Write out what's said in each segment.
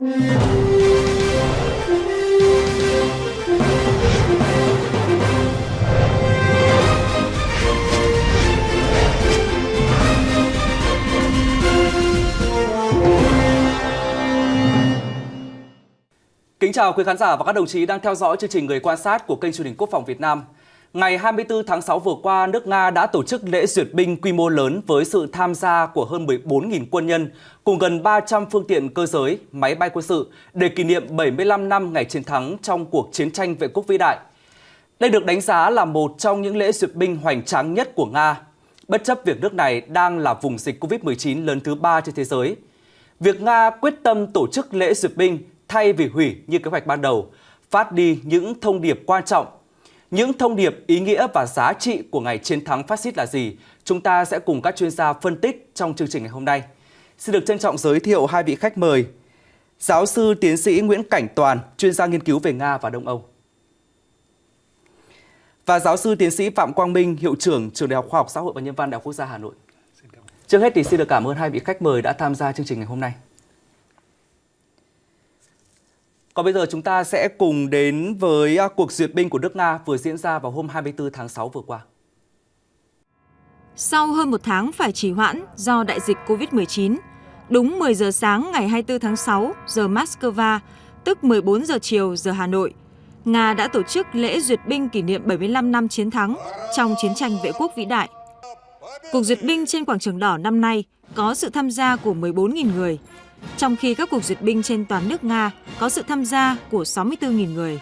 Kính chào quý khán giả và các đồng chí đang theo dõi chương trình Người quan sát của kênh truyền hình Quốc phòng Việt Nam. Ngày 24 tháng 6 vừa qua, nước Nga đã tổ chức lễ duyệt binh quy mô lớn với sự tham gia của hơn 14.000 quân nhân cùng gần 300 phương tiện cơ giới, máy bay quân sự để kỷ niệm 75 năm ngày chiến thắng trong cuộc chiến tranh vệ quốc vĩ đại. Đây được đánh giá là một trong những lễ duyệt binh hoành tráng nhất của Nga, bất chấp việc nước này đang là vùng dịch Covid-19 lớn thứ ba trên thế giới. Việc Nga quyết tâm tổ chức lễ duyệt binh thay vì hủy như kế hoạch ban đầu, phát đi những thông điệp quan trọng. Những thông điệp ý nghĩa và giá trị của ngày chiến thắng phát xít là gì? Chúng ta sẽ cùng các chuyên gia phân tích trong chương trình ngày hôm nay. Xin được trân trọng giới thiệu hai vị khách mời. Giáo sư tiến sĩ Nguyễn Cảnh Toàn, chuyên gia nghiên cứu về Nga và Đông Âu. Và giáo sư tiến sĩ Phạm Quang Minh, hiệu trưởng Trường Đại học Khoa học Xã hội và Nhân văn Đại học Quốc gia Hà Nội. Trước hết thì xin được cảm ơn hai vị khách mời đã tham gia chương trình ngày hôm nay. Còn bây giờ chúng ta sẽ cùng đến với à, cuộc duyệt binh của nước Nga vừa diễn ra vào hôm 24 tháng 6 vừa qua. Sau hơn một tháng phải trì hoãn do đại dịch COVID-19, đúng 10 giờ sáng ngày 24 tháng 6 giờ Moscow, tức 14 giờ chiều giờ Hà Nội, Nga đã tổ chức lễ duyệt binh kỷ niệm 75 năm chiến thắng trong chiến tranh vệ quốc vĩ đại. Cuộc duyệt binh trên quảng trường đỏ năm nay có sự tham gia của 14.000 người, trong khi các cuộc duyệt binh trên toàn nước Nga có sự tham gia của 64.000 người.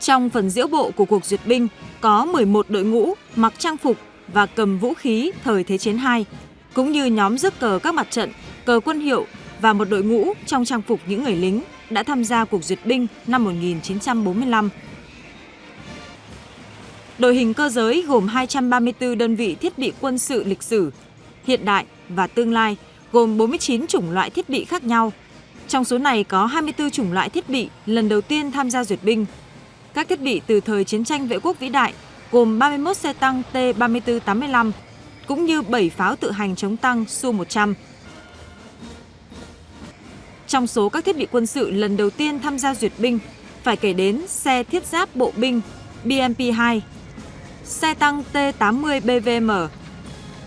Trong phần diễu bộ của cuộc duyệt binh có 11 đội ngũ mặc trang phục và cầm vũ khí thời Thế chiến II, cũng như nhóm rước cờ các mặt trận, cờ quân hiệu và một đội ngũ trong trang phục những người lính đã tham gia cuộc duyệt binh năm 1945. Đội hình cơ giới gồm 234 đơn vị thiết bị quân sự lịch sử, hiện đại và tương lai – gồm 49 chủng loại thiết bị khác nhau. Trong số này có 24 chủng loại thiết bị lần đầu tiên tham gia duyệt binh. Các thiết bị từ thời chiến tranh vệ quốc vĩ đại gồm 31 xe tăng T-34-85 cũng như 7 pháo tự hành chống tăng Su-100. Trong số các thiết bị quân sự lần đầu tiên tham gia duyệt binh, phải kể đến xe thiết giáp bộ binh BMP-2, xe tăng T-80 BVM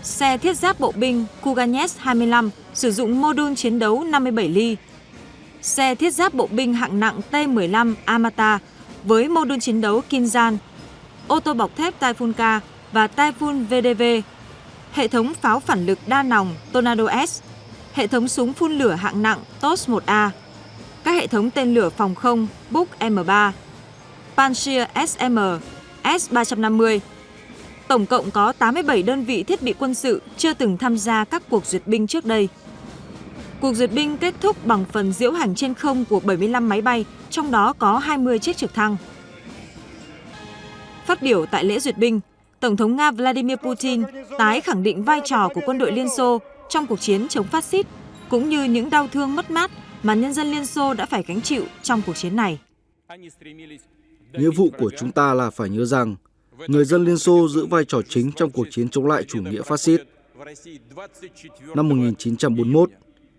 xe thiết giáp bộ binh Kuganes 25 sử dụng mô đun chiến đấu 57 ly. Xe thiết giáp bộ binh hạng nặng T-15 Amata với mô đun chiến đấu Kinzan, ô tô bọc thép Typhoon K và Typhoon VDV, hệ thống pháo phản lực đa nòng Tornado S, hệ thống súng phun lửa hạng nặng TOS 1A, các hệ thống tên lửa phòng không Buk M3, Pantsir SM, S-350, Tổng cộng có 87 đơn vị thiết bị quân sự chưa từng tham gia các cuộc duyệt binh trước đây. Cuộc duyệt binh kết thúc bằng phần diễu hành trên không của 75 máy bay, trong đó có 20 chiếc trực thăng. Phát biểu tại lễ duyệt binh, Tổng thống Nga Vladimir Putin tái khẳng định vai trò của quân đội Liên Xô trong cuộc chiến chống phát xít, cũng như những đau thương mất mát mà nhân dân Liên Xô đã phải gánh chịu trong cuộc chiến này. Nghĩa vụ của chúng ta là phải nhớ rằng người dân Liên Xô giữ vai trò chính trong cuộc chiến chống lại chủ nghĩa phát xít. Năm 1941,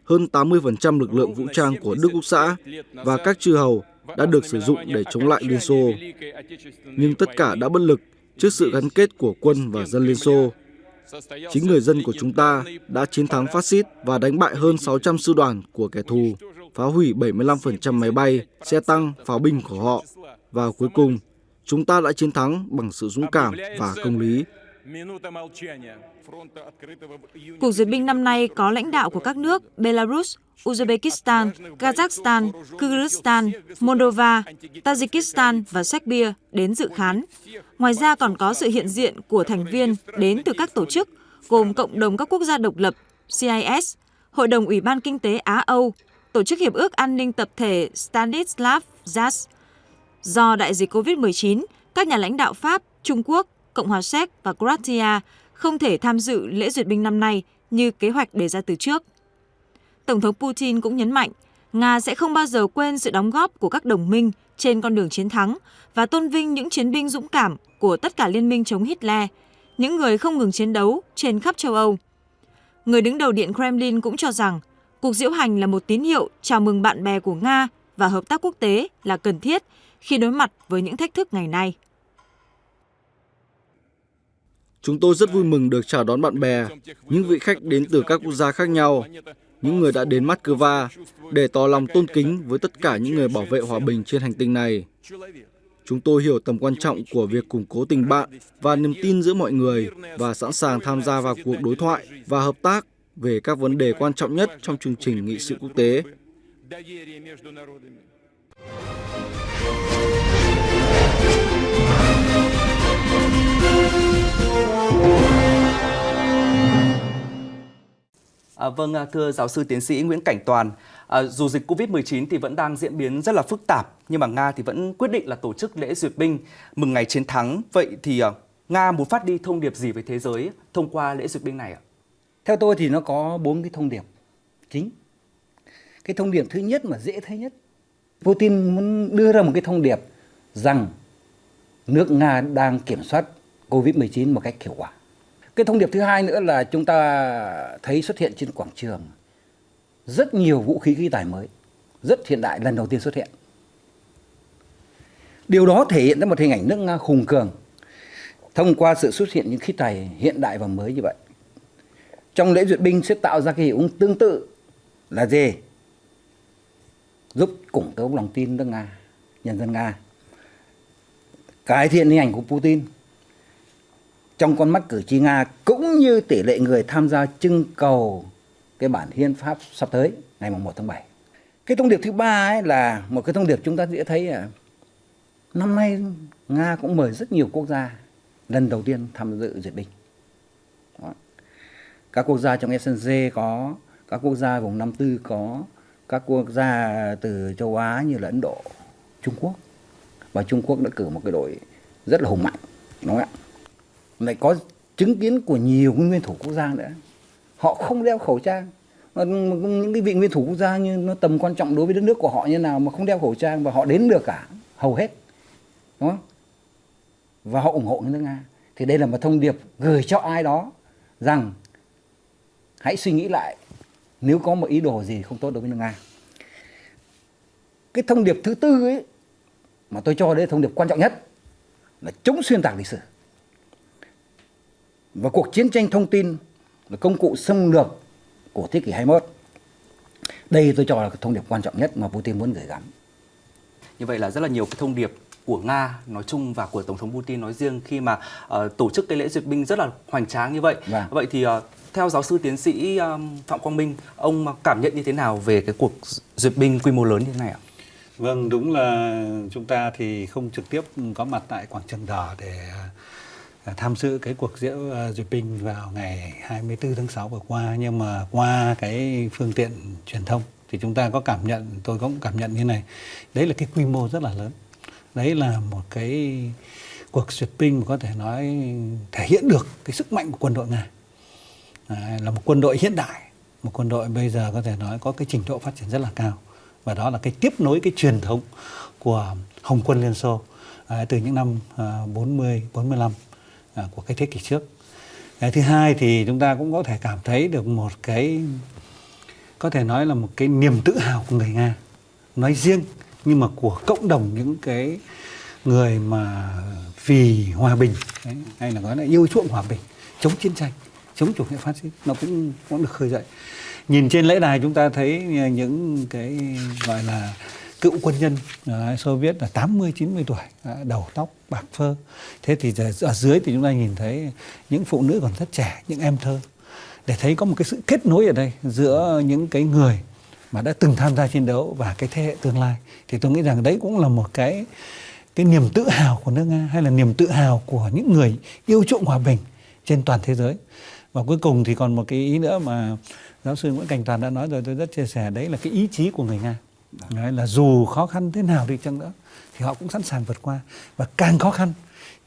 hơn 80% lực lượng vũ trang của Đức Quốc xã và các chư hầu đã được sử dụng để chống lại Liên Xô. Nhưng tất cả đã bất lực trước sự gắn kết của quân và dân Liên Xô. Chính người dân của chúng ta đã chiến thắng phát xít và đánh bại hơn 600 sư đoàn của kẻ thù, phá hủy 75% máy bay, xe tăng, pháo binh của họ. Và cuối cùng, chúng ta đã chiến thắng bằng sự dũng cảm và công lý. Cuộc duyệt binh năm nay có lãnh đạo của các nước Belarus, Uzbekistan, Kazakhstan, Kyrgyzstan, Moldova, Tajikistan và Serbia đến dự khán. Ngoài ra còn có sự hiện diện của thành viên đến từ các tổ chức gồm Cộng đồng các quốc gia độc lập, CIS, Hội đồng Ủy ban Kinh tế Á-Âu, Tổ chức Hiệp ước An ninh Tập thể Stanislav Zas, Do đại dịch COVID-19, các nhà lãnh đạo Pháp, Trung Quốc, Cộng hòa Séc và Croatia không thể tham dự lễ duyệt binh năm nay như kế hoạch đề ra từ trước. Tổng thống Putin cũng nhấn mạnh, Nga sẽ không bao giờ quên sự đóng góp của các đồng minh trên con đường chiến thắng và tôn vinh những chiến binh dũng cảm của tất cả liên minh chống Hitler, những người không ngừng chiến đấu trên khắp châu Âu. Người đứng đầu Điện Kremlin cũng cho rằng Cuộc diễu hành là một tín hiệu chào mừng bạn bè của Nga và hợp tác quốc tế là cần thiết khi đối mặt với những thách thức ngày nay. Chúng tôi rất vui mừng được chào đón bạn bè, những vị khách đến từ các quốc gia khác nhau, những người đã đến Moscow để tỏ lòng tôn kính với tất cả những người bảo vệ hòa bình trên hành tinh này. Chúng tôi hiểu tầm quan trọng của việc củng cố tình bạn và niềm tin giữa mọi người và sẵn sàng tham gia vào cuộc đối thoại và hợp tác về các vấn đề quan trọng nhất trong chương trình nghị sự quốc tế. À, vâng, à, thưa giáo sư tiến sĩ Nguyễn Cảnh Toàn, à, dù dịch Covid-19 thì vẫn đang diễn biến rất là phức tạp, nhưng mà Nga thì vẫn quyết định là tổ chức lễ duyệt binh mừng ngày chiến thắng. Vậy thì à, Nga muốn phát đi thông điệp gì với thế giới thông qua lễ duyệt binh này ạ? Theo tôi thì nó có bốn cái thông điệp chính. Cái thông điệp thứ nhất mà dễ thấy nhất, Putin muốn đưa ra một cái thông điệp rằng nước Nga đang kiểm soát Covid-19 một cách hiệu quả. Cái thông điệp thứ hai nữa là chúng ta thấy xuất hiện trên quảng trường rất nhiều vũ khí khí tài mới, rất hiện đại lần đầu tiên xuất hiện. Điều đó thể hiện ra một hình ảnh nước Nga hùng cường thông qua sự xuất hiện những khí tài hiện đại và mới như vậy. Trong lễ duyệt binh sẽ tạo ra cái hiệu ứng tương tự là gì? Giúp củng cố lòng tin nước Nga, nhân dân Nga. Cải thiện hình ảnh của Putin trong con mắt cử tri Nga cũng như tỷ lệ người tham gia trưng cầu cái bản hiến pháp sắp tới ngày 1 tháng 7. Cái thông điệp thứ ba ấy là một cái thông điệp chúng ta dễ thấy là năm nay Nga cũng mời rất nhiều quốc gia lần đầu tiên tham dự duyệt binh. Đó. Các quốc gia trong SNG có, các quốc gia vùng Nam Tư có, các quốc gia từ châu Á như là Ấn Độ, Trung Quốc. Và Trung Quốc đã cử một cái đội rất là hùng mạnh, đúng không ạ? Lại có chứng kiến của nhiều nguyên thủ quốc gia nữa. Họ không đeo khẩu trang. Những cái vị nguyên thủ quốc gia như nó tầm quan trọng đối với đất nước của họ như nào mà không đeo khẩu trang và họ đến được cả, hầu hết. Đúng không? Và họ ủng hộ nước nga. Thì đây là một thông điệp gửi cho ai đó rằng hãy suy nghĩ lại nếu có một ý đồ gì không tốt đối với nước nga. Cái thông điệp thứ tư ấy mà tôi cho đây là thông điệp quan trọng nhất là chống xuyên tạc lịch sử và cuộc chiến tranh thông tin là công cụ xâm lược của thế kỷ 21. Đây tôi cho là thông điệp quan trọng nhất mà Putin muốn gửi gắm. Như vậy là rất là nhiều cái thông điệp của Nga nói chung và của Tổng thống Putin nói riêng khi mà uh, tổ chức cái lễ duyệt binh rất là hoành tráng như vậy. Vâng. Vậy thì uh, theo giáo sư tiến sĩ um, Phạm Quang Minh, ông cảm nhận như thế nào về cái cuộc duyệt binh quy mô lớn như thế này ạ? Vâng, đúng là chúng ta thì không trực tiếp có mặt tại quảng trường đỏ để À, tham dự cái cuộc diễu uh, duyệt binh vào ngày 24 tháng 6 vừa qua. Nhưng mà qua cái phương tiện truyền thông thì chúng ta có cảm nhận tôi cũng cảm nhận như này. Đấy là cái quy mô rất là lớn. Đấy là một cái cuộc duyệt binh mà có thể nói thể hiện được cái sức mạnh của quân đội nga. À, là một quân đội hiện đại một quân đội bây giờ có thể nói có cái trình độ phát triển rất là cao. Và đó là cái tiếp nối cái truyền thống của Hồng quân Liên Xô à, từ những năm à, 40 45 À, của cái thế kỷ trước. Cái thứ hai thì chúng ta cũng có thể cảm thấy được một cái có thể nói là một cái niềm tự hào của người Nga nói riêng nhưng mà của cộng đồng những cái người mà vì hòa bình đấy, hay là nói là yêu chuộng hòa bình chống chiến tranh chống chủ nghĩa phát xít nó cũng cũng được khơi dậy nhìn trên lễ đài chúng ta thấy những cái gọi là cựu quân nhân uh, Xô Viết là 80 90 tuổi, uh, đầu tóc bạc phơ. Thế thì ở dưới thì chúng ta nhìn thấy những phụ nữ còn rất trẻ, những em thơ. Để thấy có một cái sự kết nối ở đây giữa những cái người mà đã từng tham gia chiến đấu và cái thế hệ tương lai. Thì tôi nghĩ rằng đấy cũng là một cái cái niềm tự hào của nước Nga hay là niềm tự hào của những người yêu chuộng hòa bình trên toàn thế giới. Và cuối cùng thì còn một cái ý nữa mà giáo sư Nguyễn Cảnh Toàn đã nói rồi tôi rất chia sẻ đấy là cái ý chí của người Nga. Đấy, là dù khó khăn thế nào đi chăng nữa thì họ cũng sẵn sàng vượt qua. Và càng khó khăn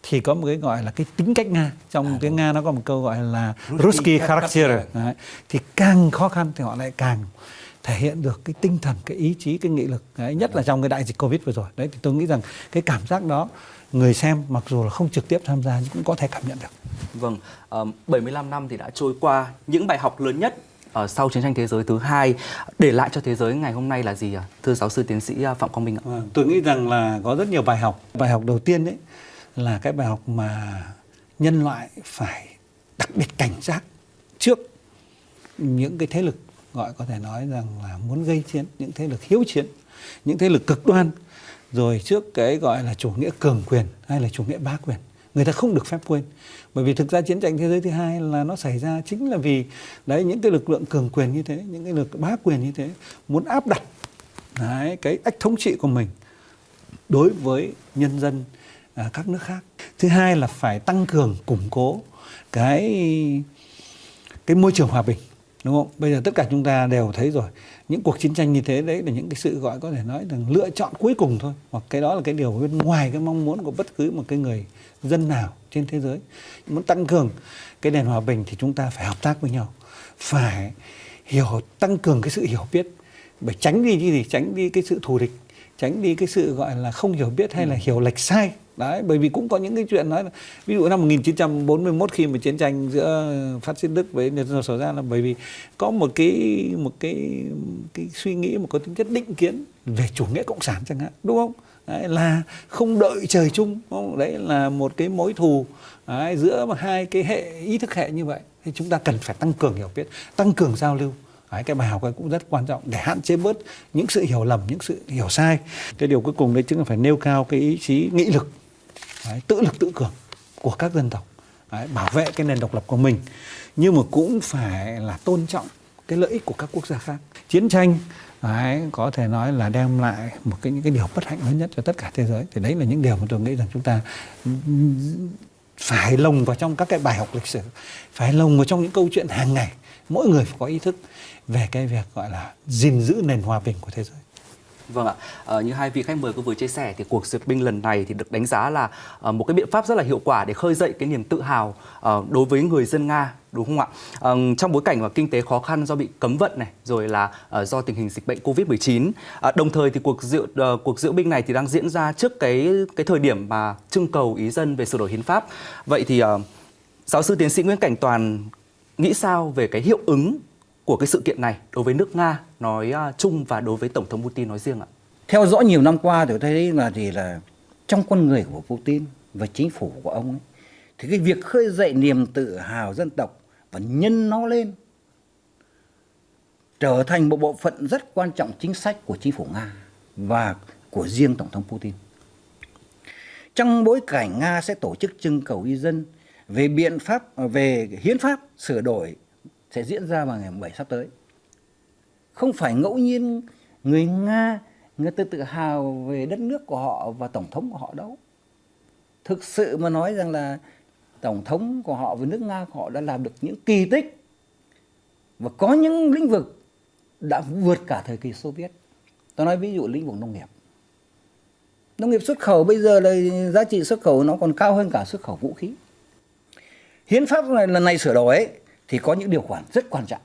thì có một cái gọi là cái tính cách Nga. Trong à, tiếng Nga nó có một câu gọi là Ruski character Đấy. thì càng khó khăn thì họ lại càng thể hiện được cái tinh thần cái ý chí cái nghị lực. Đấy, nhất là trong cái đại dịch Covid vừa rồi. Đấy thì tôi nghĩ rằng cái cảm giác đó người xem mặc dù là không trực tiếp tham gia nhưng cũng có thể cảm nhận được. Vâng, uh, 75 năm thì đã trôi qua, những bài học lớn nhất uh, sau chiến tranh thế giới thứ hai để lại cho thế giới ngày hôm nay là gì ạ? Thưa giáo sư tiến sĩ à, Phạm Quang Minh ạ. Vâng, tôi nghĩ rằng là có rất nhiều bài học. Bài học đầu tiên đấy là cái bài học mà nhân loại phải đặc biệt cảnh giác trước những cái thế lực gọi có thể nói rằng là muốn gây chiến, những thế lực hiếu chiến, những thế lực cực đoan rồi trước cái gọi là chủ nghĩa cường quyền hay là chủ nghĩa bá quyền người ta không được phép quên. Bởi vì thực ra chiến tranh thế giới thứ hai là nó xảy ra chính là vì đấy những cái lực lượng cường quyền như thế những cái lực bá quyền như thế muốn áp đặt đấy, cái ách thống trị của mình đối với nhân dân à, các nước khác. Thứ hai là phải tăng cường củng cố cái cái môi trường hòa bình đúng không? Bây giờ tất cả chúng ta đều thấy rồi. Những cuộc chiến tranh như thế đấy là những cái sự gọi có thể nói rằng lựa chọn cuối cùng thôi. Hoặc cái đó là cái điều bên ngoài cái mong muốn của bất cứ một cái người dân nào trên thế giới. Muốn tăng cường cái nền hòa bình thì chúng ta phải hợp tác với nhau. Phải hiểu tăng cường cái sự hiểu biết. Phải tránh đi cái gì? Tránh đi cái sự thù địch. Tránh đi cái sự gọi là không hiểu biết hay là hiểu lệch sai đấy bởi vì cũng có những cái chuyện nói là ví dụ năm 1941 khi mà chiến tranh giữa phát xít Đức với Nhật xảy ra là bởi vì có một cái một cái cái suy nghĩ một có tính chất định kiến về chủ nghĩa cộng sản chẳng hạn đúng không đấy, là không đợi trời chung đúng không? đấy là một cái mối thù đấy, giữa hai cái hệ ý thức hệ như vậy thì chúng ta cần phải tăng cường hiểu biết tăng cường giao lưu Đấy, cái bài học này cũng rất quan trọng để hạn chế bớt những sự hiểu lầm, những sự hiểu sai. Cái điều cuối cùng đấy chính là phải nêu cao cái ý chí nghị lực, đấy, tự lực tự cường của các dân tộc, đấy, bảo vệ cái nền độc lập của mình. Nhưng mà cũng phải là tôn trọng cái lợi ích của các quốc gia khác. Chiến tranh đấy, có thể nói là đem lại một cái những cái điều bất hạnh lớn nhất cho tất cả thế giới. Thì đấy là những điều mà tôi nghĩ rằng chúng ta ừ, phải lồng vào trong các cái bài học lịch sử, phải lồng vào trong những câu chuyện hàng ngày mỗi người phải có ý thức về cái việc gọi là gìn giữ nền hòa bình của thế giới. Vâng ạ, à, như hai vị khách mời có vừa chia sẻ thì cuộc duyệt binh lần này thì được đánh giá là à, một cái biện pháp rất là hiệu quả để khơi dậy cái niềm tự hào à, đối với người dân Nga đúng không ạ? À, trong bối cảnh mà kinh tế khó khăn do bị cấm vận này, rồi là à, do tình hình dịch bệnh Covid-19. à, đồng thời thì cuộc diệu à, cuộc diễu binh này thì đang diễn ra trước cái cái thời điểm mà trưng cầu ý dân về sửa đổi hiến pháp. Vậy thì à, giáo sư tiến sĩ Nguyễn Cảnh Toàn nghĩ sao về cái hiệu ứng của cái sự kiện này đối với nước Nga nói à, chung và đối với Tổng thống Putin nói riêng ạ? Theo dõi nhiều năm qua thì tôi thấy là gì là trong con người của Putin và chính phủ của ông ấy, thì cái việc khơi dậy niềm tự hào dân tộc và nhân nó lên trở thành một bộ phận rất quan trọng chính sách của chính phủ Nga và của riêng Tổng thống Putin. Trong bối cảnh Nga sẽ tổ chức trưng cầu ý dân về biện pháp về hiến pháp sửa đổi sẽ diễn ra vào ngày 7 sắp tới. Không phải ngẫu nhiên người Nga người ta tự hào về đất nước của họ và tổng thống của họ đâu. Thực sự mà nói rằng là tổng thống của họ và nước Nga của họ đã làm được những kỳ tích và có những lĩnh vực đã vượt cả thời kỳ Xô Viết. Tôi nói ví dụ lĩnh vực nông nghiệp. Nông nghiệp xuất khẩu bây giờ là giá trị xuất khẩu nó còn cao hơn cả xuất khẩu vũ khí. Hiến pháp này lần này sửa đổi ấy, thì có những điều khoản rất quan trọng.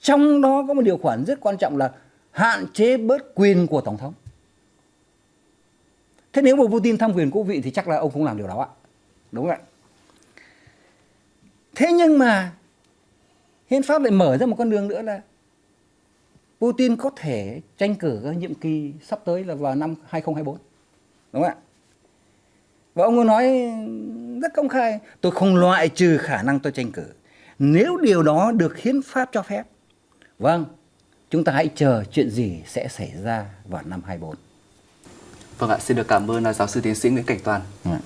Trong đó có một điều khoản rất quan trọng là hạn chế bớt quyền của Tổng thống. Thế nếu mà Putin tham quyền quốc vị thì chắc là ông không làm điều đó ạ. Đúng không ạ? Thế nhưng mà hiến pháp lại mở ra một con đường nữa là Putin có thể tranh cử cái nhiệm kỳ sắp tới là vào năm 2024. Đúng không ạ? Và ông ấy nói rất công khai, tôi không loại trừ khả năng tôi tranh cử. Nếu điều đó được hiến pháp cho phép. Vâng, chúng ta hãy chờ chuyện gì sẽ xảy ra vào năm 24. Vâng ạ, xin được cảm ơn giáo sư tiến sĩ Nguyễn Cảnh Toàn. À.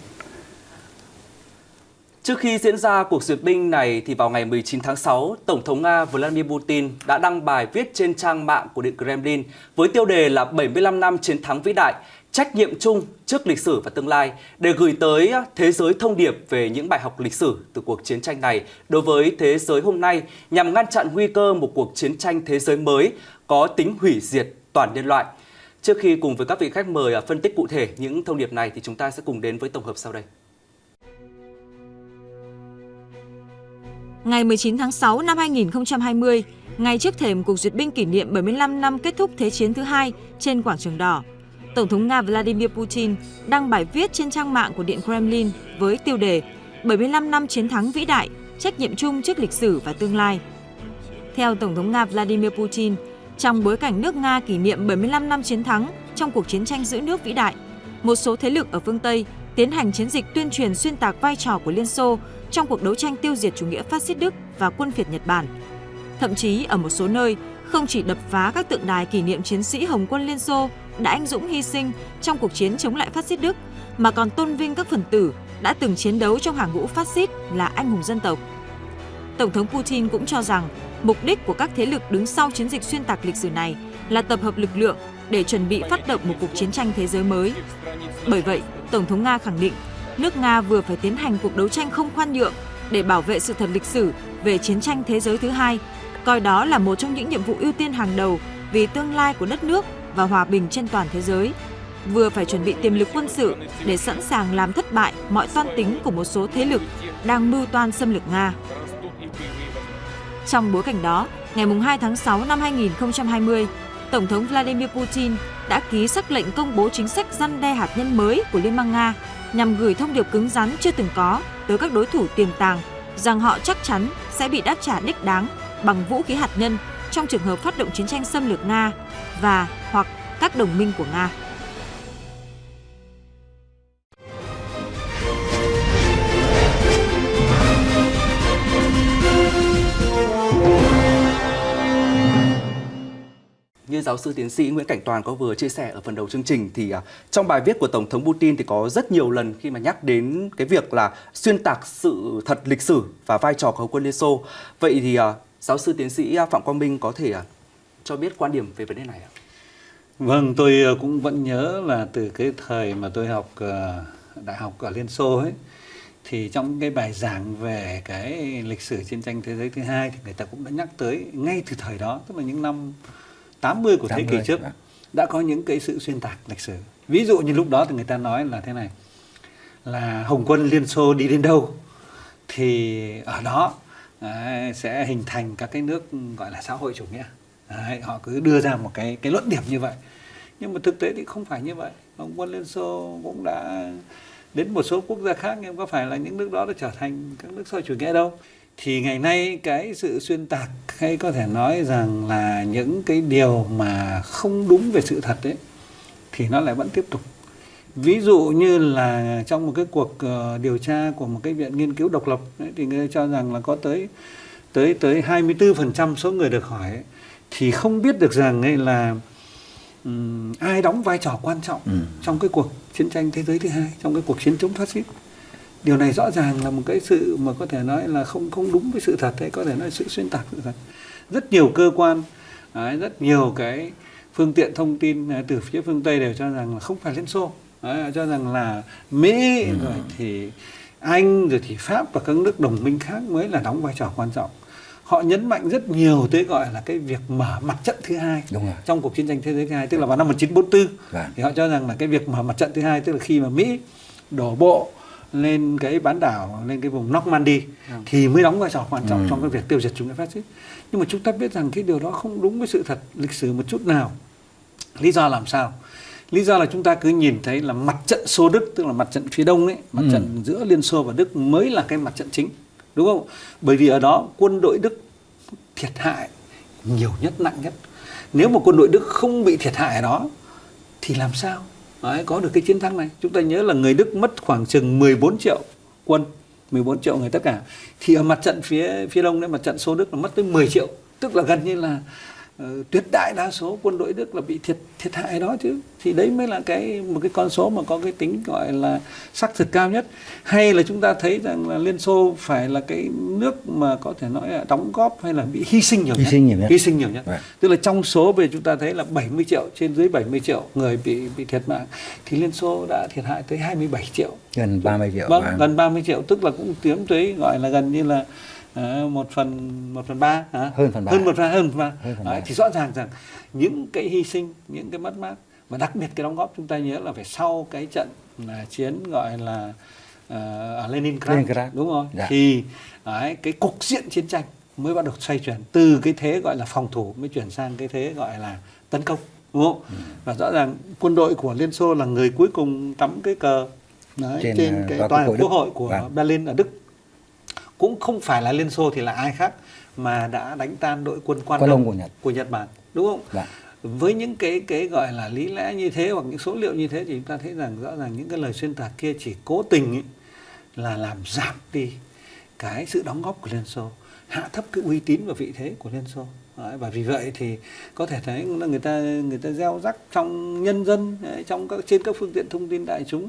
Trước khi diễn ra cuộc duyệt binh này thì vào ngày 19 tháng 6, Tổng thống Nga Vladimir Putin đã đăng bài viết trên trang mạng của Điện Kremlin với tiêu đề là 75 năm chiến thắng vĩ đại, trách nhiệm chung trước lịch sử và tương lai để gửi tới thế giới thông điệp về những bài học lịch sử từ cuộc chiến tranh này đối với thế giới hôm nay nhằm ngăn chặn nguy cơ một cuộc chiến tranh thế giới mới có tính hủy diệt toàn nhân loại. Trước khi cùng với các vị khách mời à, phân tích cụ thể những thông điệp này thì chúng ta sẽ cùng đến với tổng hợp sau đây. Ngày 19 tháng 6 năm 2020, ngay trước thềm cuộc duyệt binh kỷ niệm 75 năm kết thúc Thế chiến thứ hai trên quảng trường đỏ, Tổng thống Nga Vladimir Putin đăng bài viết trên trang mạng của Điện Kremlin với tiêu đề 75 năm chiến thắng vĩ đại, trách nhiệm chung trước lịch sử và tương lai. Theo Tổng thống Nga Vladimir Putin, trong bối cảnh nước Nga kỷ niệm 75 năm chiến thắng trong cuộc chiến tranh giữ nước vĩ đại, một số thế lực ở phương Tây tiến hành chiến dịch tuyên truyền xuyên tạc vai trò của Liên Xô trong cuộc đấu tranh tiêu diệt chủ nghĩa phát xít Đức và quân phiệt Nhật Bản. Thậm chí ở một số nơi, không chỉ đập phá các tượng đài kỷ niệm chiến sĩ Hồng quân Liên Xô đã anh dũng hy sinh trong cuộc chiến chống lại phát xít Đức, mà còn tôn vinh các phần tử đã từng chiến đấu trong hàng ngũ phát xít là anh hùng dân tộc. Tổng thống Putin cũng cho rằng mục đích của các thế lực đứng sau chiến dịch xuyên tạc lịch sử này là tập hợp lực lượng để chuẩn bị phát động một cuộc chiến tranh thế giới mới. Bởi vậy, Tổng thống Nga khẳng định nước Nga vừa phải tiến hành cuộc đấu tranh không khoan nhượng để bảo vệ sự thật lịch sử về chiến tranh thế giới thứ hai, coi đó là một trong những nhiệm vụ ưu tiên hàng đầu vì tương lai của đất nước và hòa bình trên toàn thế giới. Vừa phải chuẩn bị tiềm lực quân sự để sẵn sàng làm thất bại mọi toan tính của một số thế lực đang mưu toan xâm lược Nga. Trong bối cảnh đó, ngày 2 tháng 6 năm 2020, Tổng thống Vladimir Putin đã ký sắc lệnh công bố chính sách răn đe hạt nhân mới của Liên bang Nga nhằm gửi thông điệp cứng rắn chưa từng có tới các đối thủ tiềm tàng rằng họ chắc chắn sẽ bị đáp trả đích đáng bằng vũ khí hạt nhân trong trường hợp phát động chiến tranh xâm lược Nga và hoặc các đồng minh của Nga. Như giáo sư tiến sĩ Nguyễn Cảnh Toàn có vừa chia sẻ ở phần đầu chương trình thì uh, trong bài viết của Tổng thống Putin thì có rất nhiều lần khi mà nhắc đến cái việc là xuyên tạc sự thật lịch sử và vai trò của quân Liên Xô. Vậy thì uh, giáo sư tiến sĩ Phạm Quang Minh có thể uh, cho biết quan điểm về vấn đề này ạ? Vâng, tôi cũng vẫn nhớ là từ cái thời mà tôi học đại học ở Liên Xô ấy thì trong cái bài giảng về cái lịch sử chiến tranh thế giới thứ hai thì người ta cũng đã nhắc tới ngay từ thời đó tức là những năm 80 của 80, thế kỷ trước đã có những cái sự xuyên tạc lịch sử. Ví dụ như lúc đó thì người ta nói là thế này là Hồng quân Liên Xô đi đến đâu thì ở đó đấy, sẽ hình thành các cái nước gọi là xã hội chủ nghĩa. Đấy, họ cứ đưa ra một cái cái luận điểm như vậy. Nhưng mà thực tế thì không phải như vậy. Ông quân Liên Xô cũng đã đến một số quốc gia khác nhưng có phải là những nước đó đã trở thành các nước xã hội chủ nghĩa đâu thì ngày nay cái sự xuyên tạc hay có thể nói rằng là những cái điều mà không đúng về sự thật ấy thì nó lại vẫn tiếp tục ví dụ như là trong một cái cuộc uh, điều tra của một cái viện nghiên cứu độc lập ấy, thì người cho rằng là có tới tới tới 24% số người được hỏi ấy, thì không biết được rằng ấy là um, ai đóng vai trò quan trọng ừ. trong cái cuộc chiến tranh thế giới thứ hai trong cái cuộc chiến chống phát xít. Điều này rõ ràng là một cái sự mà có thể nói là không không đúng với sự thật hay có thể nói sự xuyên tạc sự thật. Rất nhiều cơ quan đấy, rất nhiều cái phương tiện thông tin à, từ phía phương tây đều cho rằng là không phải liên xô đấy, cho rằng là mỹ ừ. rồi thì anh rồi thì pháp và các nước đồng minh khác mới là đóng vai trò quan trọng họ nhấn mạnh rất nhiều tới gọi là cái việc mở mặt trận thứ hai Đúng rồi. trong cuộc chiến tranh thế giới thứ hai tức là vào năm 1944 Đấy. Vâng. thì họ cho rằng là cái việc mở mặt trận thứ hai tức là khi mà Mỹ đổ bộ lên cái bán đảo lên cái vùng Normandy ừ. thì mới đóng vai trò quan trọng ừ. trong cái việc tiêu diệt chủ nghĩa phát xít nhưng mà chúng ta biết rằng cái điều đó không đúng với sự thật lịch sử một chút nào lý do làm sao lý do là chúng ta cứ nhìn thấy là mặt trận xô đức tức là mặt trận phía đông ấy mặt ừ. trận giữa liên xô và đức mới là cái mặt trận chính đúng không? Bởi vì ở đó quân đội đức thiệt hại nhiều nhất nặng nhất. Nếu mà quân đội đức không bị thiệt hại ở đó thì làm sao? Đấy, có được cái chiến thắng này. Chúng ta nhớ là người Đức mất khoảng chừng 14 triệu quân 14 triệu người tất cả. Thì ở mặt trận phía phía đông đấy mặt trận số Đức là mất tới 10 triệu tức là gần như là tuyệt đại đa số quân đội Đức là bị thiệt thiệt hại đó chứ. Thì đấy mới là cái một cái con số mà có cái tính gọi là xác thực cao nhất. Hay là chúng ta thấy rằng là Liên Xô phải là cái nước mà có thể nói là đóng góp hay là bị hy sinh nhiều hy nhất? sinh nhiều nhất. Hy sinh nhiều nhất. Right. tức là trong số về chúng ta thấy là 70 triệu trên dưới 70 triệu người bị bị thiệt mạng thì Liên Xô đã thiệt hại tới 27 triệu. Gần 30 triệu vâng gần 30 triệu tức là cũng tiến tới gọi là gần như là một phần một phần ba hả? hơn phần ba hơn một phần hơn phần ba Đấy, thì rõ ràng rằng những cái hy sinh những cái mất mát và đặc biệt cái đóng góp chúng ta nhớ là phải sau cái trận là chiến gọi là uh, ở Leningrad, Leningrad đúng không dạ. thì đấy, cái cục diện chiến tranh mới bắt đầu xoay chuyển từ cái thế gọi là phòng thủ mới chuyển sang cái thế gọi là tấn công đúng không ừ. và rõ ràng quân đội của Liên Xô là người cuối cùng tắm cái cờ đấy, trên, trên cái tòa quốc hội của vâng. Berlin ở Đức cũng không phải là Liên Xô thì là ai khác mà đã đánh tan đội quân quan, Quan đông của Nhật. của Nhật Bản đúng không? Dạ. Với những cái cái gọi là lý lẽ như thế hoặc những số liệu như thế thì chúng ta thấy rằng rõ ràng những cái lời xuyên tạc kia chỉ cố tình ấy, là làm giảm đi cái sự đóng góp của Liên Xô, hạ thấp cái uy tín và vị thế của Liên Xô. Đấy, và vì vậy thì có thể thấy là người ta người ta gieo rắc trong nhân dân trong các trên các phương tiện thông tin đại chúng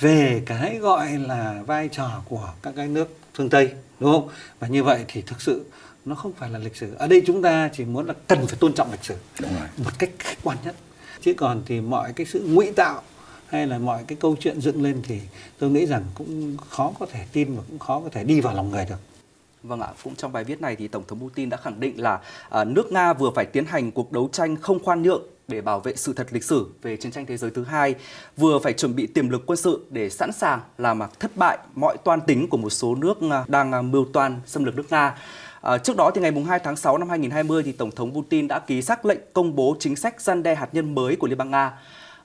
về cái gọi là vai trò của các cái nước phương Tây đúng không? Và như vậy thì thực sự nó không phải là lịch sử. Ở đây chúng ta chỉ muốn là cần phải tôn trọng lịch sử Đúng rồi. một cách khách quan nhất. Chứ còn thì mọi cái sự ngụy tạo hay là mọi cái câu chuyện dựng lên thì tôi nghĩ rằng cũng khó có thể tin và cũng khó có thể đi vào lòng người được. Vâng ạ, cũng trong bài viết này thì Tổng thống Putin đã khẳng định là à, nước Nga vừa phải tiến hành cuộc đấu tranh không khoan nhượng để bảo vệ sự thật lịch sử về chiến tranh thế giới thứ hai, vừa phải chuẩn bị tiềm lực quân sự để sẵn sàng làm thất bại mọi toan tính của một số nước à, đang à, mưu toan xâm lược nước Nga. À, trước đó thì ngày 2 tháng 6 năm 2020 thì Tổng thống Putin đã ký xác lệnh công bố chính sách gian đe hạt nhân mới của Liên bang Nga.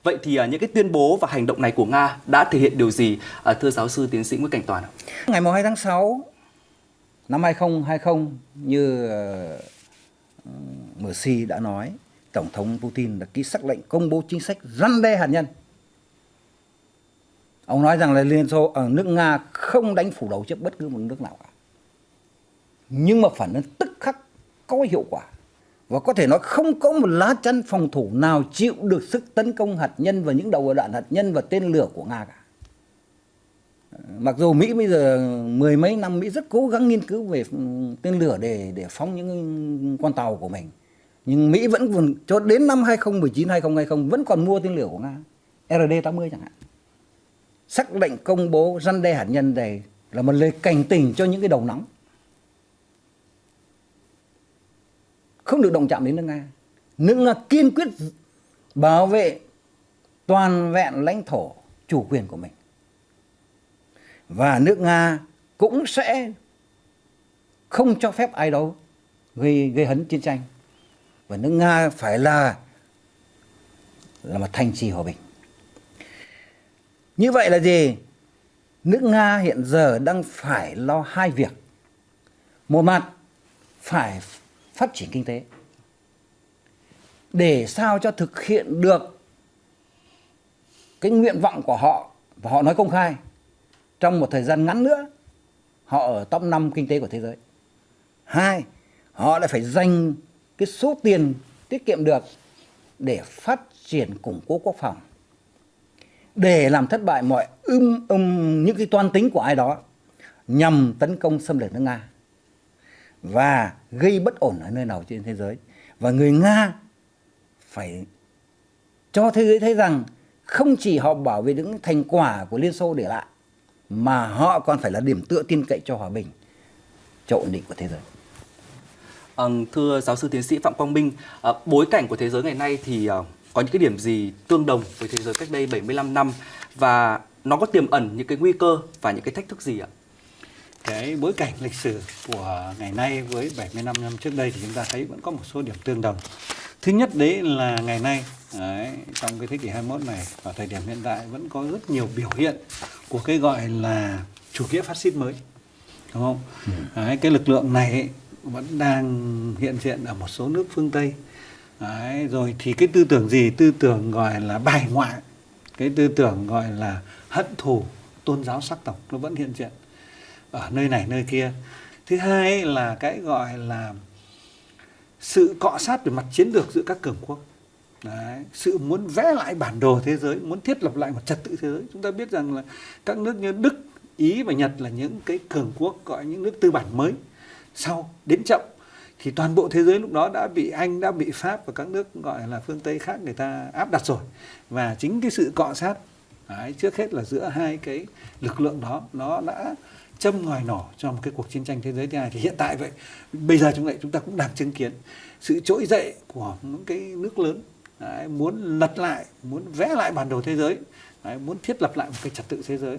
Vậy thì à, những cái tuyên bố và hành động này của Nga đã thể hiện điều gì, thưa giáo sư tiến sĩ Nguyễn Cảnh Toàn? Ngày 2 tháng 6 năm 2020 như uh, Mercy đã nói, Tổng thống Putin đã ký sắc lệnh công bố chính sách răn đe hạt nhân. Ông nói rằng là Liên Xô ở nước Nga không đánh phủ đầu trước bất cứ một nước nào cả. Nhưng mà phản ứng tức khắc có hiệu quả. Và có thể nói không có một lá chắn phòng thủ nào chịu được sức tấn công hạt nhân và những đầu đạn hạt nhân và tên lửa của Nga cả. Ờ, mặc dù Mỹ bây giờ mười mấy năm Mỹ rất cố gắng nghiên cứu về ừ, tên lửa để để phóng những con tàu của mình. Nhưng Mỹ vẫn còn, cho đến năm 2019 2020 vẫn còn mua tên lửa của Nga. RD-80 chẳng hạn. xác lệnh công bố răn đe hạt nhân này là một lời cảnh tỉnh cho những cái đầu nóng. Không được động chạm đến nước Nga. Nước Nga kiên quyết bảo vệ toàn vẹn lãnh thổ chủ quyền của mình và nước Nga cũng sẽ không cho phép ai đó gây gây hấn chiến tranh và nước Nga phải là là một thành trì hòa bình. Như vậy là gì? Nước Nga hiện giờ đang phải lo hai việc. Một mặt phải phát triển kinh tế để sao cho thực hiện được cái nguyện vọng của họ và họ nói công khai trong một thời gian ngắn nữa họ ở top 5 kinh tế của thế giới. Hai, họ lại phải dành cái số tiền tiết kiệm được để phát triển củng cố quốc phòng. Để làm thất bại mọi ưm um, những cái toan tính của ai đó nhằm tấn công xâm lược nước Nga và gây bất ổn ở nơi nào trên thế giới. Và người Nga phải cho thế giới thấy rằng không chỉ họ bảo vệ những thành quả của Liên Xô để lại mà họ còn phải là điểm tựa tin cậy cho hòa bình, cho ổn định của thế giới. À, thưa giáo sư tiến sĩ Phạm Quang Minh, à, bối cảnh của thế giới ngày nay thì à, có những cái điểm gì tương đồng với thế giới cách đây 75 năm và nó có tiềm ẩn những cái nguy cơ và những cái thách thức gì ạ? Cái bối cảnh lịch sử của ngày nay với 75 năm trước đây thì chúng ta thấy vẫn có một số điểm tương đồng. Thứ nhất đấy là ngày nay đấy, trong cái thế kỷ 21 này vào thời điểm hiện tại vẫn có rất nhiều biểu hiện của cái gọi là chủ nghĩa phát xít mới đúng không? Ừ. Đấy, cái lực lượng này ấy, vẫn đang hiện diện ở một số nước phương Tây. Đấy, rồi thì cái tư tưởng gì? Tư tưởng gọi là bài ngoại, cái tư tưởng gọi là hận thù tôn giáo sắc tộc nó vẫn hiện diện ở nơi này nơi kia. Thứ hai là cái gọi là sự cọ sát về mặt chiến lược giữa các cường quốc. Đấy, sự muốn vẽ lại bản đồ thế giới, muốn thiết lập lại một trật tự thế giới. Chúng ta biết rằng là các nước như Đức, Ý và Nhật là những cái cường quốc gọi những nước tư bản mới. Sau đến chậm thì toàn bộ thế giới lúc đó đã bị Anh, đã bị Pháp và các nước gọi là phương Tây khác người ta áp đặt rồi. Và chính cái sự cọ sát đấy, trước hết là giữa hai cái lực lượng đó nó đã châm ngòi nổ cho một cái cuộc chiến tranh thế giới thứ hai thì hiện tại vậy bây giờ chúng lại chúng ta cũng đang chứng kiến sự trỗi dậy của những cái nước lớn đấy, muốn lật lại muốn vẽ lại bản đồ thế giới đấy, muốn thiết lập lại một cái trật tự thế giới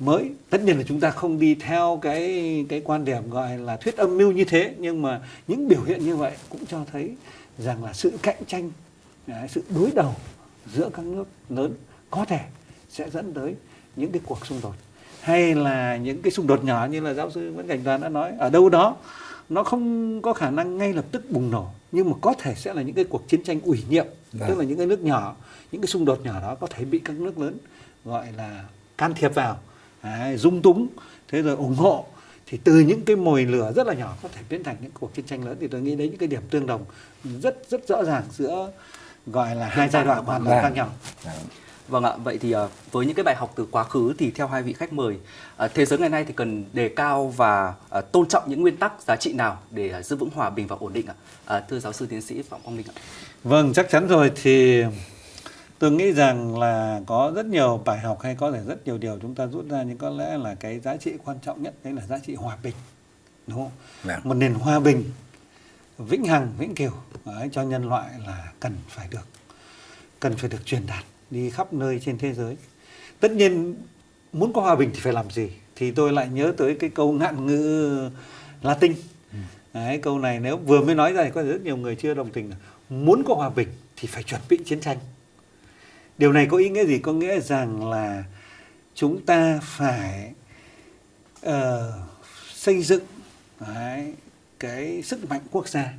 mới. Tất nhiên là chúng ta không đi theo cái cái quan điểm gọi là thuyết âm mưu như thế nhưng mà những biểu hiện như vậy cũng cho thấy rằng là sự cạnh tranh đấy, sự đối đầu giữa các nước lớn có thể sẽ dẫn tới những cái cuộc xung đột. Hay là những cái xung đột nhỏ như là giáo sư Nguyễn Cảnh Toàn đã nói ở đâu đó nó không có khả năng ngay lập tức bùng nổ nhưng mà có thể sẽ là những cái cuộc chiến tranh ủy nhiệm Vâng. tức là những cái nước nhỏ những cái xung đột nhỏ đó có thể bị các nước lớn gọi là can thiệp vào đấy, dung túng. Thế rồi ủng hộ. Thì từ những cái mồi lửa rất là nhỏ có thể biến thành những cuộc chiến tranh lớn. Thì tôi nghĩ đấy những cái điểm tương đồng rất rất rõ ràng giữa gọi là hai giai đoạn hoàn toàn Vâng. khác nhau. Vâng ạ, vậy thì ờ, với những cái bài học từ quá khứ thì theo hai vị khách mời, ờ, thế giới ngày nay thì cần đề cao và ờ, tôn trọng những nguyên tắc giá trị nào để giữ vững hòa bình và ổn định ạ? Thưa giáo sư tiến sĩ Phạm Quang Minh ạ. Vâng, chắc chắn rồi. Thì tôi nghĩ rằng là có rất nhiều bài học hay có thể rất nhiều điều chúng ta rút ra nhưng có lẽ là cái giá trị quan trọng nhất đấy là giá trị hòa bình. Đúng không? Vâng. Một nền hòa bình vĩnh hằng, vĩnh cửu đấy, cho nhân loại là cần phải được cần phải được truyền đạt đi khắp nơi trên thế giới. Tất nhiên muốn có hòa bình thì phải làm gì? Thì tôi lại nhớ tới cái câu ngạn ngữ Latin. Đấy, câu này nếu vừa mới nói ra thì có rất nhiều người chưa đồng tình là muốn có hòa bình thì phải chuẩn bị chiến tranh. Điều này có ý nghĩa gì? Có nghĩa rằng là chúng ta phải uh, xây dựng đấy, cái sức mạnh quốc gia,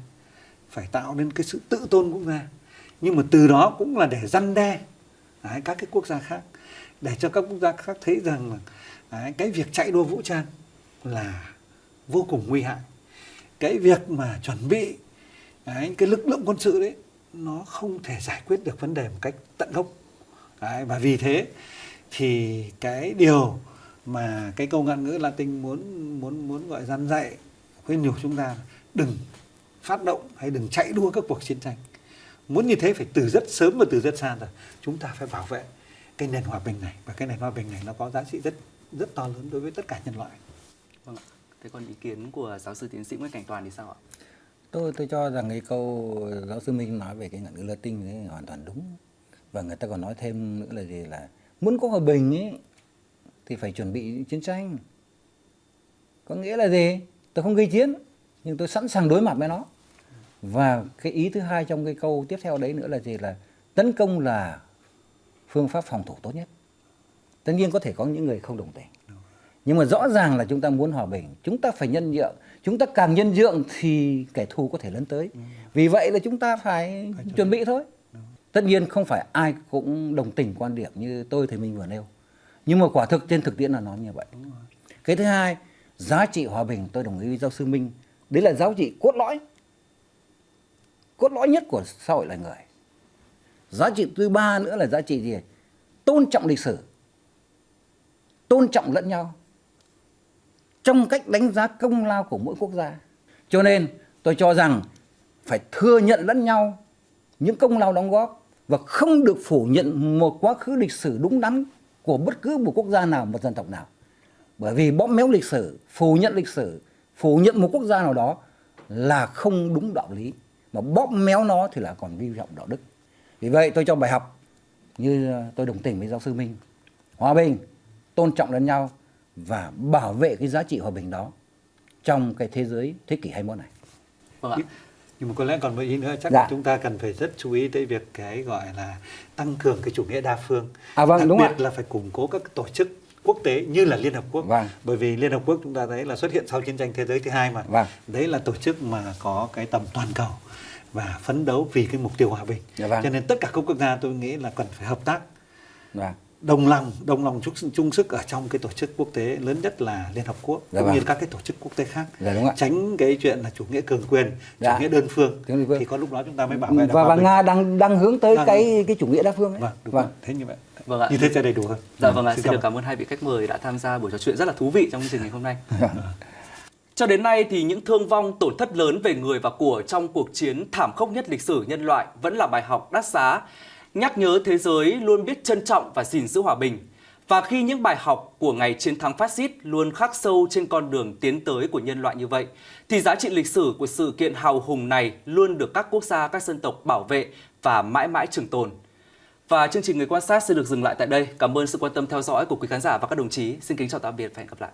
phải tạo nên cái sự tự tôn quốc gia. Nhưng mà từ đó cũng là để răn đe đấy, các cái quốc gia khác, để cho các quốc gia khác thấy rằng là đấy, cái việc chạy đua vũ trang là vô cùng nguy hại cái việc mà chuẩn bị đấy, cái lực lượng quân sự đấy nó không thể giải quyết được vấn đề một cách tận gốc đấy, và vì thế thì cái điều mà cái câu ngạn ngữ Latin muốn muốn muốn gọi gian dạy khuyên nhủ chúng ta đừng phát động hay đừng chạy đua các cuộc chiến tranh. Muốn như thế phải từ rất sớm và từ rất xa rồi. Chúng ta phải bảo vệ cái nền hòa bình này. Và cái nền hòa bình này nó có giá trị rất rất to lớn đối với tất cả nhân loại. Vâng ạ. Thế còn ý kiến của giáo sư tiến sĩ Nguyễn Cảnh Toàn thì sao ạ? tôi tôi cho rằng cái câu giáo sư Minh nói về cái ngạn ngữ Latin đấy hoàn toàn đúng và người ta còn nói thêm nữa là gì là muốn có hòa bình ấy thì phải chuẩn bị chiến tranh. Có nghĩa là gì? Tôi không gây chiến nhưng tôi sẵn sàng đối mặt với nó. Và cái ý thứ hai trong cái câu tiếp theo đấy nữa là gì? Là tấn công là phương pháp phòng thủ tốt nhất. Tất nhiên có thể có những người không đồng tình. Nhưng mà rõ ràng là chúng ta muốn hòa bình chúng ta phải nhân nhượng. Chúng ta càng nhân nhượng thì kẻ thù có thể lấn tới. Vì vậy là chúng ta phải, chuẩn bị thôi tất nhiên không phải ai cũng đồng tình quan điểm như tôi thì mình vừa nêu. Nhưng mà quả thực trên thực tiễn là nó như vậy. Cái thứ hai giá trị hòa bình tôi đồng ý với giáo sư minh. Đấy là giá trị cốt lõi. Cốt lõi nhất của xã hội loài người. Giá trị thứ ba nữa là giá trị gì? Tôn trọng lịch sử. Tôn trọng lẫn nhau. Trong cách đánh giá công lao của mỗi quốc gia. Cho nên tôi cho rằng phải thừa nhận lẫn nhau những công lao đóng góp và không được phủ nhận một quá khứ lịch sử đúng đắn của bất cứ một quốc gia nào, một dân tộc nào bởi vì bóp méo lịch sử, phủ nhận lịch sử, phủ nhận một quốc gia nào đó là không đúng đạo lý mà bóp méo nó thì là còn vi phạm đạo đức vì vậy tôi cho bài học, như tôi đồng tình với giáo sư minh, hòa bình, tôn trọng lẫn nhau và bảo vệ cái giá trị hòa bình đó trong cái thế giới thế kỷ 21 này. Vâng ạ nhưng mà có lẽ còn một ý nữa chắc Dạ. là chúng ta cần phải rất chú ý tới việc cái gọi là tăng cường cái chủ nghĩa đa phương À, vâng, đặc đúng biệt ạ. là phải củng cố các tổ chức quốc tế như là Liên Hợp Quốc Vâng. bởi vì Liên Hợp Quốc chúng ta thấy là xuất hiện sau chiến tranh thế giới thứ hai mà Vâng. đấy là tổ chức mà có cái tầm toàn cầu và phấn đấu vì cái mục tiêu hòa bình Dạ vâng. cho nên tất cả các quốc gia tôi nghĩ là cần phải hợp tác Vâng. Đồng lòng đồng lòng chung, chung sức ở trong cái tổ chức quốc tế lớn nhất là Liên Hợp Quốc Dạ cũng vâng. như các cái tổ chức quốc tế khác Dạ đúng ạ. tránh cái chuyện là chủ nghĩa cường quyền Dạ. chủ nghĩa đơn phương phương. thì có lúc đó chúng ta mới bảo vệ được Và, và. Nga đang đang hướng tới Đang- cái cái chủ nghĩa đa phương ấy. vâng đúng vâng. rồi. thế như vậy Vâng ạ. như thế sẽ đầy đủ hơn Dạ vâng ạ, Xin xin được cảm ơn. cảm ơn hai vị khách mời đã tham gia buổi trò chuyện rất là thú vị trong chương trình ngày hôm nay. Cho đến nay thì những thương vong tổn thất lớn về người và của trong cuộc chiến thảm khốc nhất lịch sử nhân loại vẫn là bài học đắt giá, nhắc nhớ thế giới luôn biết trân trọng và gìn giữ hòa bình. Và khi những bài học của ngày chiến thắng phát xít luôn khắc sâu trên con đường tiến tới của nhân loại như vậy, thì giá trị lịch sử của sự kiện hào hùng này luôn được các quốc gia, các dân tộc bảo vệ và mãi mãi trường tồn. Và chương trình Người quan sát sẽ được dừng lại tại đây. Cảm ơn sự quan tâm theo dõi của quý khán giả và các đồng chí. Xin kính chào tạm biệt và hẹn gặp lại.